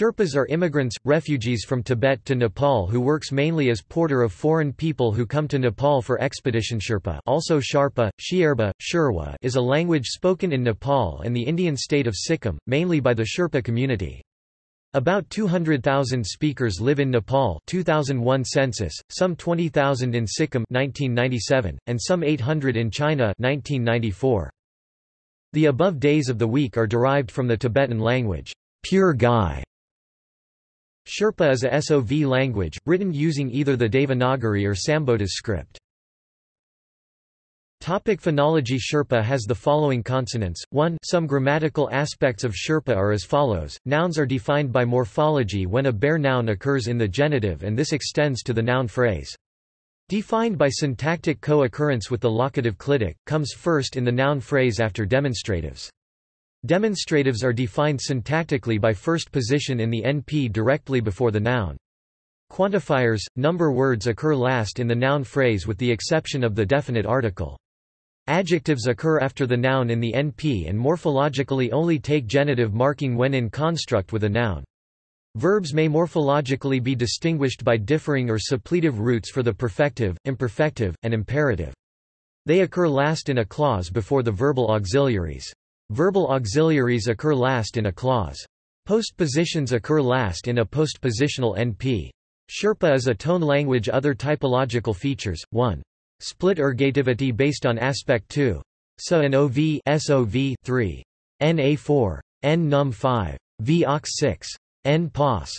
Sherpas are immigrants, refugees from Tibet to Nepal who works mainly as porter of foreign people who come to Nepal for expedition Sherpa also Sharpa, Shierba, Shurwa is a language spoken in Nepal and the Indian state of Sikkim, mainly by the Sherpa community. About 200,000 speakers live in Nepal 2001 census, some 20,000 in Sikkim 1997, and some 800 in China 1994. The above days of the week are derived from the Tibetan language, pure Gai, Sherpa is a SOV language, written using either the Devanagari or Sambhota script. Topic phonology Sherpa has the following consonants. 1 Some grammatical aspects of Sherpa are as follows. Nouns are defined by morphology when a bare noun occurs in the genitive and this extends to the noun phrase. Defined by syntactic co-occurrence with the locative clitic, comes first in the noun phrase after demonstratives. Demonstratives are defined syntactically by first position in the NP directly before the noun. Quantifiers, number words occur last in the noun phrase with the exception of the definite article. Adjectives occur after the noun in the NP and morphologically only take genitive marking when in construct with a noun. Verbs may morphologically be distinguished by differing or suppletive roots for the perfective, imperfective, and imperative. They occur last in a clause before the verbal auxiliaries. Verbal auxiliaries occur last in a clause. Postpositions occur last in a postpositional NP. Sherpa is a tone language Other typological features, 1. Split ergativity based on aspect 2. So and OV SOV 3. NA4. N num 5. V ox 6. N pos.